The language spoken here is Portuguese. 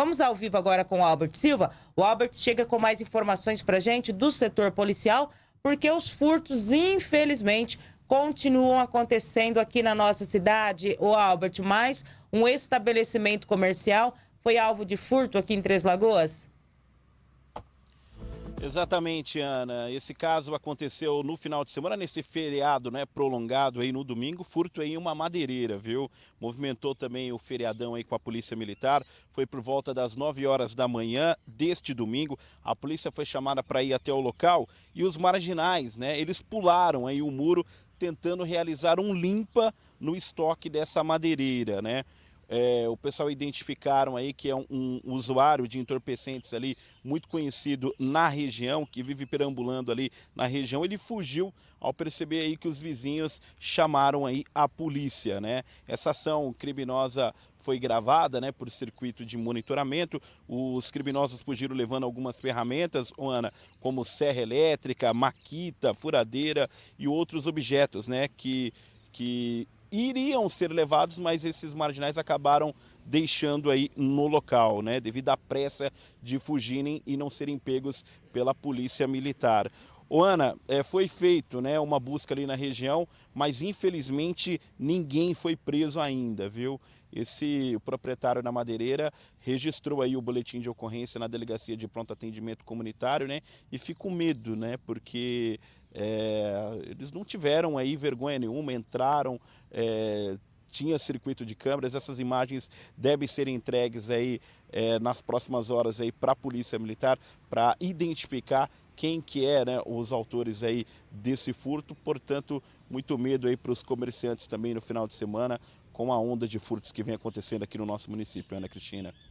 Vamos ao vivo agora com o Albert Silva. O Albert chega com mais informações para gente do setor policial, porque os furtos, infelizmente, continuam acontecendo aqui na nossa cidade. O Albert, mais um estabelecimento comercial foi alvo de furto aqui em Três Lagoas? Exatamente, Ana. Esse caso aconteceu no final de semana, nesse feriado né, prolongado aí no domingo, furto em uma madeireira, viu? Movimentou também o feriadão aí com a Polícia Militar. Foi por volta das 9 horas da manhã deste domingo. A polícia foi chamada para ir até o local e os marginais, né? Eles pularam aí o muro tentando realizar um limpa no estoque dessa madeireira, né? É, o pessoal identificaram aí que é um, um, usuário de entorpecentes ali muito conhecido na região, que vive perambulando ali na região. Ele fugiu ao perceber aí que os vizinhos chamaram aí a polícia, né? Essa ação criminosa foi gravada, né, por circuito de monitoramento. Os criminosos fugiram levando algumas ferramentas, Ana, como serra elétrica, maquita, furadeira e outros objetos, né, que que iriam ser levados, mas esses marginais acabaram deixando aí no local, né, devido à pressa de fugirem e não serem pegos pela polícia militar. O Ana, é, foi feito né, uma busca ali na região, mas infelizmente ninguém foi preso ainda, viu? Esse proprietário da madeireira registrou aí o boletim de ocorrência na delegacia de pronto atendimento comunitário, né? E fica com medo, né? Porque é, eles não tiveram aí vergonha nenhuma, entraram, é, tinha circuito de câmeras, essas imagens devem ser entregues aí é, nas próximas horas aí para a Polícia Militar para identificar quem que é né, os autores aí desse furto, portanto, muito medo aí para os comerciantes também no final de semana com a onda de furtos que vem acontecendo aqui no nosso município, Ana Cristina.